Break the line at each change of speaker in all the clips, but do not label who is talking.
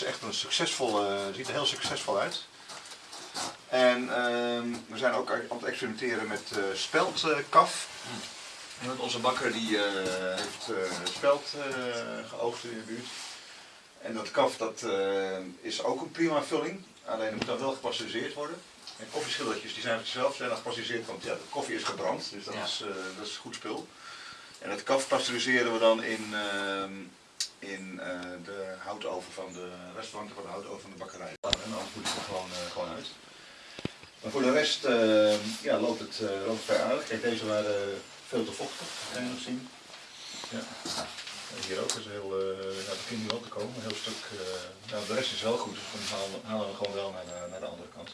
is echt een succesvolle, ziet er heel succesvol uit. En ehm, we zijn ook aan het experimenteren met uh, speldkaf. Want onze bakker die eh, heeft uh, speld geoogst in de buurt. En dat kaf dat, is ook een prima vulling, alleen het moet dan wel gepasteuriseerd worden. En koffieschillertjes die zijn zelf zijn dan gepasteuriseerd, want ja, de koffie is gebrand, dus dat, is, dat is goed spul. En het kaf pasteuriseren we dan in, ehm, in de houtoven van de restauranten, van de houtoven van de bakkerij. En anders moet het er gewoon, gewoon uit. Maar voor de rest uh, ja, loopt, het, uh, vrij aardig. Kijk, deze waren veel te vochtig, kan je nog zien. Ja. Hier ook is heel, uh, ja, het begint nu wel te komen, een heel stuk. nou, de rest is wel goed, dus dan halen, halen we gewoon wel naar de, naar de andere kant.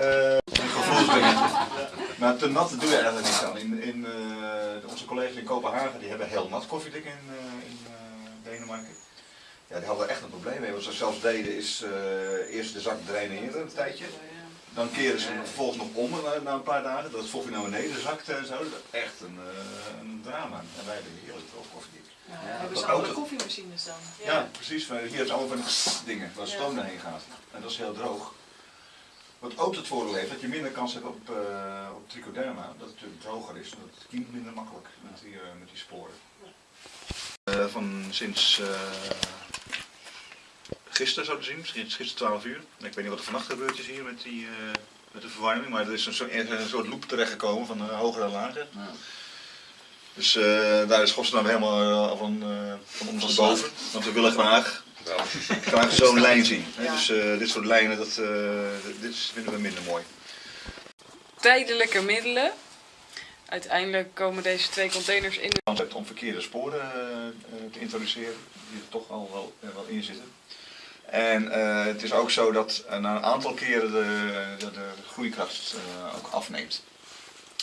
Uh, maar te nat doen we eigenlijk niet aan. In, in, onze collega's in Kopenhagen die hebben heel nat koffiedek in, in Denemarken. Ja, die hadden echt een probleem mee. Wat ze zelfs deden is uh, eerst de zak draineren een tijdje. Dan keren ze vervolgens nog om na, na, een paar dagen, dat het vocht naar beneden zakt en zo. Dat is echt een, een drama. En wij hebben heerlijk veel koffie.
Ja, hebben ze alle koffiemachines dan?
Ja, ja precies. Hier hebben ze allemaal van dingen waar stoom doorheen gaat. En dat is heel droog. Wat ook het voordeel heeft dat je minder kans hebt op, uh, op trichoderma, dat het natuurlijk droger is en dat het kiemt minder makkelijk met die, met die sporen. van sinds gisteren zo te zien, misschien gisteren 12 uur. Ik weet niet wat er vannacht gebeurd is hier met, die, met de verwarming, maar er is een, soort, een soort loop terechtgekomen van hogere lagen. Ja. Dus daar is Godsnaam helemaal van, van ons boven, want we willen graag, graag zo'n lijn zien. Ja. Dus dit soort lijnen, dat, dit vinden we minder mooi.
Tijdelijke middelen. Uiteindelijk komen deze twee containers in.
Om verkeerde sporen te introduceren, die er toch al wel, wel in zitten. En uh, het is ook zo dat na een aantal keren de, de, de groeikracht uh, ook afneemt.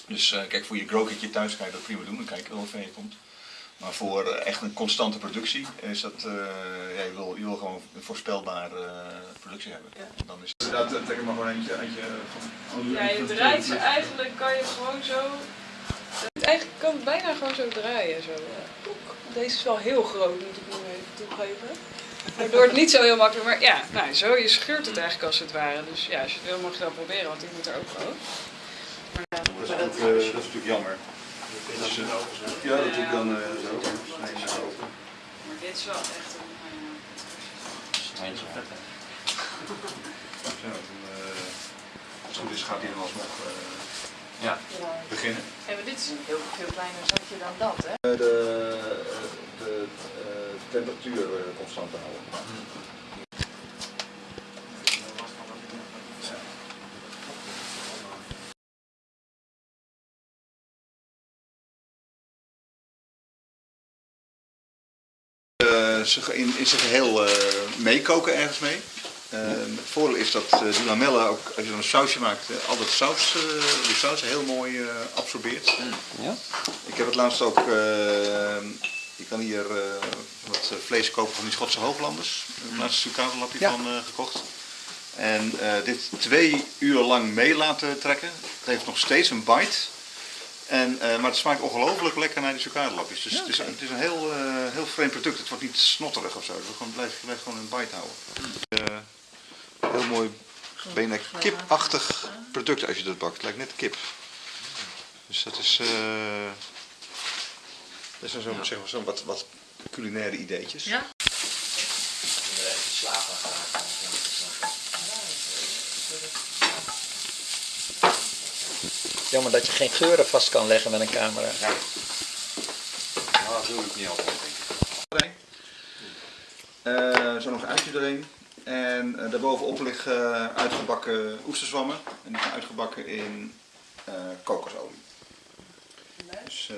Dus kijk, voor je growkitje thuis kan je dat prima doen, dan kijk je wel ver je komt. Maar voor echt een constante productie is dat, ja, je, wil, je wil gewoon een voorspelbare productie hebben. Ja. Dan is dat, trek ik maar gewoon eentje, eentje
van... Ja, je draait ze eigenlijk, kan je gewoon zo... Eigenlijk kan het bijna gewoon zo draaien. Zo. Deze is wel heel groot, moet ik nu even toegeven. Waardoor het niet zo heel makkelijk, maar ja, nou, zo, je scheurt het eigenlijk als het ware. Dus ja, als je het wil mag je dat proberen, want die moet er ook gewoon.
Maar, ja, dat, is ook, uh, dat is natuurlijk jammer. Ja, dat doe ik dan uh, zo.
Maar dit is wel echt een...
Eindje vet, hè?
Ja, dan, als het goed is gaat hij dan alsnog
ja.
beginnen.
En dit is een heel veel kleiner zakje dan dat, hè?
De, de, temperatuur constant houden. Uh, in, in zijn geheel uh, meekoken ergens mee. Uh, het voordeel is dat uh, die lamellen, ook als je dan een sausje maakt, uh, al dat saus, die saus heel mooi absorbeert. Ja. Ik heb het laatst ook je kan hier wat eh, vlees kopen van die Schotse hooglanders. Ik heb laatst een ja. van gekocht. En dit twee uur lang mee laten trekken. Het heeft nog steeds een bite. En, maar het smaakt ongelooflijk lekker naar die suicadelapjes. Dus ja, okay. het, is, het is een heel, heel vreemd product. Het wordt niet snotterig of zo. Het gewoon, blijft, blijft gewoon een bite houden. heel mooi, bijna kipachtig product als je dat bakt. Het lijkt net kip. Dus dat is... Dat zijn zo'n ja. zeg maar, zo wat, wat culinaire ideetjes.
Ja.
Jammer dat je geen geuren vast kan leggen met een camera. Ja.
Nou, dat doe ik niet altijd, denk ik. Uh, zo nog een uitje erin. En uh, daarbovenop liggen uh, uitgebakken oesterzwammen. En die zijn uitgebakken in uh, kokosolie. Dus,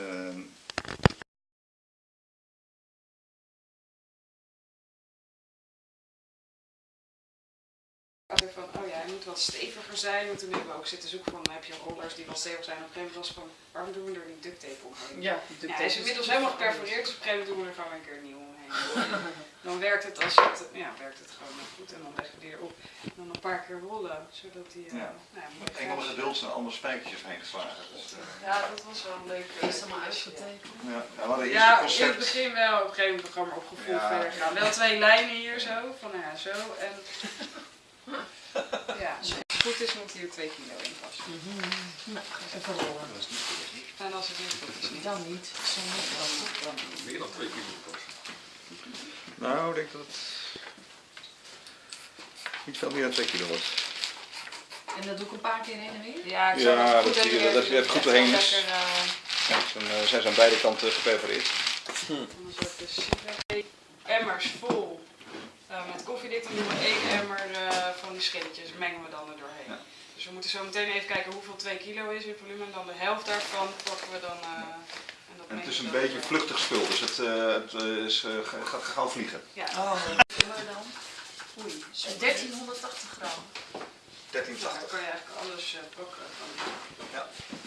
moet wat steviger zijn. En toen hebben we ook zitten zoeken van, heb je rollers die wel stevig zijn. Op een gegeven moment was van, waarom doen we er niet duct tape omheen? Ja, die duct tape ja, hij is inmiddels helemaal geperforeerd, dus op een gegeven moment doen we er gewoon een keer nieuw omheen. Dan werkt het als het, ja, werkt het gewoon goed en dan leg je die erop. En dan een paar keer rollen, zodat die, eh,
Ja.
nou ja,
Engelse geduld zijn allemaal spijkertjes heen geslagen. Dus, eh,
Ja, dat was wel een leuk.
Is het allemaal uitgetekend?
ja. ja, we het
in het
concept.
begin wel, op een gegeven moment programma op gevoel
Ja.
verder gaan. Wel twee lijnen hier zo, van nou ja, zo en... Ja, als het goed is moet hier twee kilo in passen.
Nou, even rollen.
En als het niet goed is niet.
Dan niet. Niet dan.
Meer dan twee kilo kost.
Nou, ik denk dat het niet veel meer dan 2 kilo wordt.
En dat doe ik een paar keer heen en weer?
Ja, ik
Ja,
zou het
dat
goed
zie je,
hebben,
dat je het goed doorheen is.
lekker, eh,
eh, zijn ze aan beide kanten geperforeerd.
Anders wordt de sigaret- emmers vol eh, met koffiedik. Dan doen we één emmer eh, van die schilletjes, mengen we dan er doorheen.
Ja.
Dus we moeten zo meteen even kijken hoeveel 2 kilo is in volume. En dan de helft daarvan pakken we dan. eh, en dat
En het is een beetje
door.
vluchtig spul, dus het, eh, het is, eh, ga- gaat gauw vliegen.
Ja,
Oh, maar dan? Oei, zo 1380 gram.
1380.
dan kan je eigenlijk alles eh, pakken. Van.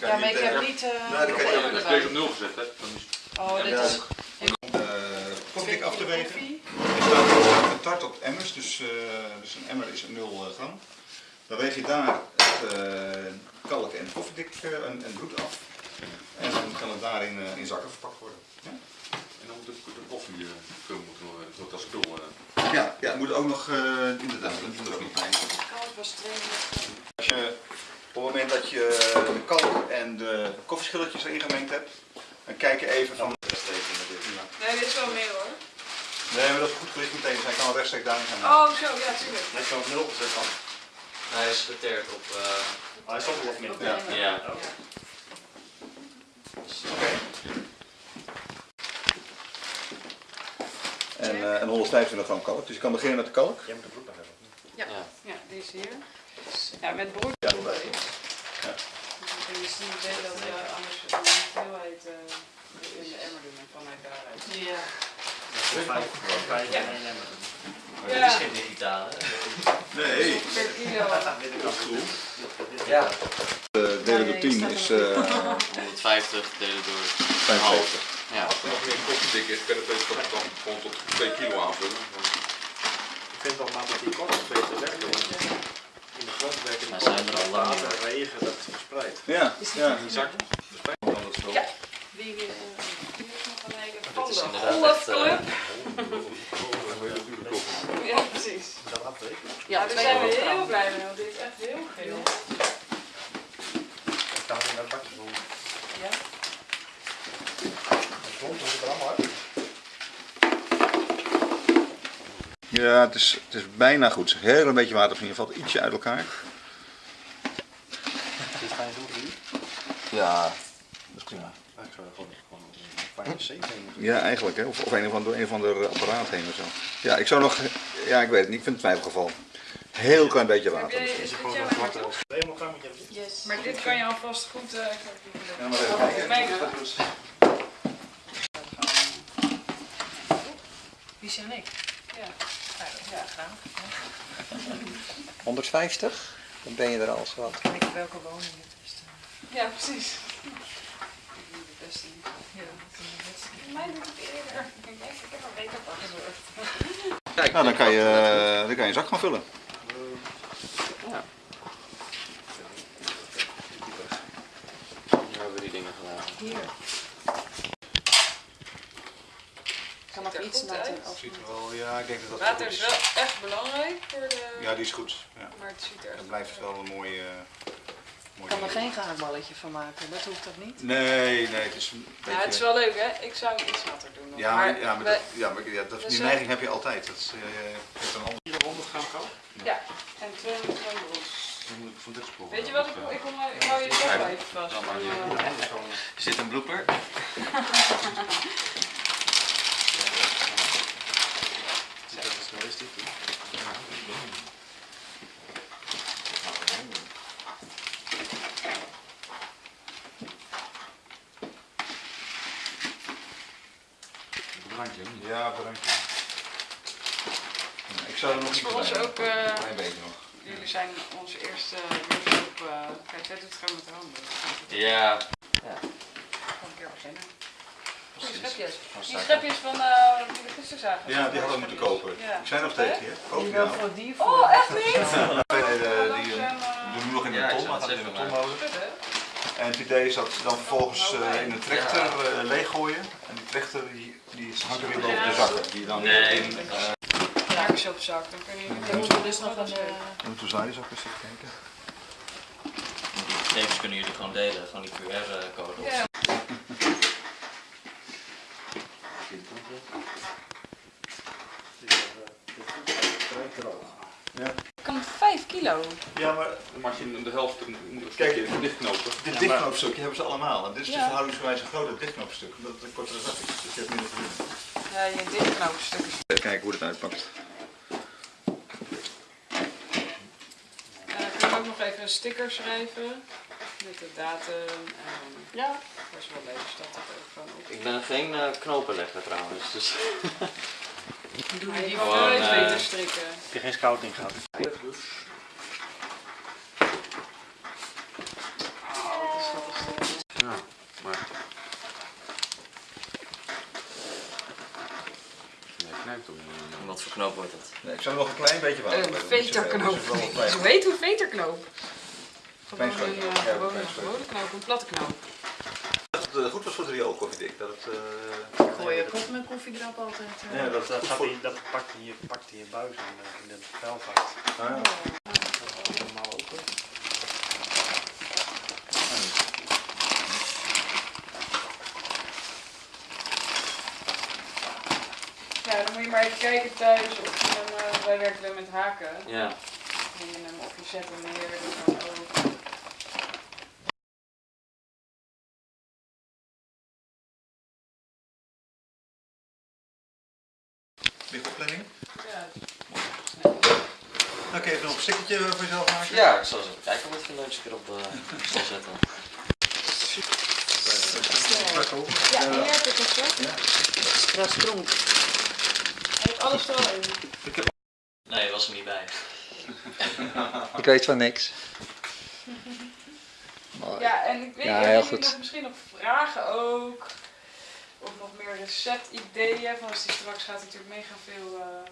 Kan
Ja,
je
maar ik heb niet... eh,
Nee, dat kan je ook.
op nul gezet is
Oh, dit
Ja.
is...
eh, koffiedik af te wegen.
koffie.
Er staat er staat getart op dus, eh, dus een emmer is 0 gram. Dan weeg je daar het eh, kalk en koffiedik eh, en, en bloed af. En dan kan het daarin eh, in zakken verpakt worden. Ja,
En dan moet de, de koffie uh, moeten worden, als spul. eh,
ja, ja het moet ook nog, eh, inderdaad, dat moet er ook niet bij.
Kalk was 32.
Als je, op het moment dat je de kalk en de koffieschilletjes erin gemengd hebt, dan kijk je even van...
Nee, dit is wel meer hoor.
Nee, maar dat is goed gericht meteen, dus hij kan wel rechtstreeks daarin gaan.
Oh, zo, ja, tuurlijk.
Hij is op nul gezet dan.
Hij is geteerd op. eh,
Hij wel of min.
Ja.
ja.
Oké. En, eh, en 125 gram kalk, dus je kan beginnen met de kalk.
Jij moet de broek nog hebben.
Ja, die is hier. Ja, met brood.
Ja,
Ja.
erbij. Ja.
Dan kun je dat je anders de hoeveelheid in de emmer doen en vanuit daaruit.
Ja.
Vijf,
Ja.
Maar dit is geen digitale.
Nee,
Per kilo.
Dit is.
Ja.
de delen door 10 is eh
150 delen door
75.
Ja.
Als er nog meer koffiedik is, kan deze toch dan gewoon tot 2 kilo aanvullen.
Ik vind toch maar dat die kortjes beter werken. want In de grond werken die
zijn er al
en regen, dat is verspreid.
Ja, ja.
die zak dat.
Ja. Wie hier is nog een hele van
is
de
inderdaad
Golf
echt,
Club.
Koffie.
Ja, precies.
Dat afbreken.
Ja, daar zijn we heel blij mee, want dit is echt heel veel.
Ik kan in dat bakje doen.
Ja.
Grond moet er allemaal uit.
Ja, het is, het is bijna goed. Heel een beetje water, je valt ietsje uit elkaar.
Dit ga je doen.
Ja, dat is prima.
Ah, Ik zou er gewoon, gewoon
Ja, eigenlijk, hè? of, of een of ander, een of ander apparaat heen of zo. Ja, ik zou nog, ja, ik weet het niet, ik vind het twijfelgeval. Heel klein beetje water.
is dit
Gewoon.
Yes.
Maar dit kan je alvast goed... eh, ik
Ja, maar even kijken.
Wie zijn ik?
Ja.
Ja, graag.
150? Dan ben je er al zo wat.
Kijk welke woning het is.
Ja, precies. De beste niet.
Ja, dat is het beste.
Mij doet het eerder. Ik denk, ik heb een beter pak.
Kijk, nou, dan kan je, dan kan je een zak gaan vullen.
Hier hebben we die dingen gedaan.
Hier. Ik kan nog
er
iets af.
Ziet er wel, ja, ik denk dat dat
Water
goed
is
is.
wel echt belangrijk voor de...
Ja, die is goed. Ja.
Maar het ziet er echt
Dan blijft het
goed
wel een mooi. eh mooi
Ik kan er geen gaarballetje van maken, dat hoeft toch niet?
Nee, nee, het is een beetje.
Ja, het is wel leuk hè. Ik zou iets natter doen. nog.
Ja, maar, ja, maar,
wij-
dat, ja, maar ja, dat,
Dus,
die neiging heb je altijd. Dat is, eh, je hebt een ander.
400 gram kalk.
Ja, en 200 gram
spul.
Weet je wat ik wil? Ik, kom, ik hou je toch wel even vast. Eh,
Er zit een blooper.
Dat is wel eens dit. hè.
Drankje, hè?
Ja, bedankt. Ik zou er nog iets
voor ons
bij
ook... eh,
Een klein beetje nog.
jullie zijn onze eerste workshop. eh kijk, jij doet het gewoon met de handen.
Ja.
Gewoon een keer beginnen. Schepjes. Die schepjes van eh die we gisteren zagen.
Ja, die hadden we moeten kopen.
Ja.
Die zijn nog tegen je. Koop
Die
nou?
voor die Oh, echt niet?
Nee, de- die eh,
eh,
doen we nog in de
Ja, ik
ton, maar
het
gaat in de
even
tonmolen. En het idee is dat ze dan vervolgens eh, in een trechter eh, leeggooien. En die trechter die, die hangt er weer boven de zakken. Die dan
Nee.
in, eh,
Raakjes op zak, dan kun je
Dan moeten we dus nog een... eh,
ze ook eens even kijken.
Die gegevens kunnen jullie gewoon delen, gewoon die QR-code.
Ja. Kan 5 kilo.
Ja, maar
Dan maak je de helft een een
Kijk,
stukje dichtknopen.
dit dichtknoopstukje hebben ze allemaal. En dit is
Ja.
dus verhoudingsgewijs een groter dichtknoopstuk. Omdat het een kortere zak is. Dus je hebt minder volume.
Ja, je dichtknoopstukjes.
Even kijken hoe het uitpakt.
En dan kun je ook nog even een sticker schrijven. Met de datum. En
Ja,
dat is wel leuk, dus dat ook gewoon op.
Ik ben geen eh, knopenlegger trouwens, dus
doe
Maar
je
je
die
wel eens
eh,
beter strikken.
Heb je geen scouting gehad?
Ja, maar... Nee, knijpt toch niet.
wat voor knoop wordt het?
Nee, ik zou er nog een klein beetje water
Een
zoveel.
veterknoop.
Dus
Zo heet hoe veterknoop. Gewoon een, eh,
Ja,
gewoon een gewone knoop, een platte knoop.
Dat het eh, goed was voor het riool koffiedik. Dat het, eh,
Ik gooi ook op mijn koffiedrap altijd. eh.
ja, dat
Dat,
het goed
gaat
voor...
in, dat pakt in je, pakt in je buis en eh, in de vuilvaart.
Ah, ja.
Normaal open.
Ja, dan moet je maar even kijken thuis of je hem, eh, wij werken met haken.
Ja.
En je hem op je zet hem neer, dan
Lichtopleiding.
Ja,
Oké, even nog een stickertje voor jezelf maken.
Ja, ik zal eens even kijken wat ik een leukste keer op eh, zal zetten.
Ja hier heb ik het zo.
Extra stronk.
Hij heeft alles er al in.
Nee, was er niet bij.
Ik weet van niks. Mooi.
Ja, en ik weet
Ja,
niet,
heel goed.
nog misschien nog vragen ook? Of nog meer receptideeën? Van als die straks gaat natuurlijk mega veel eh,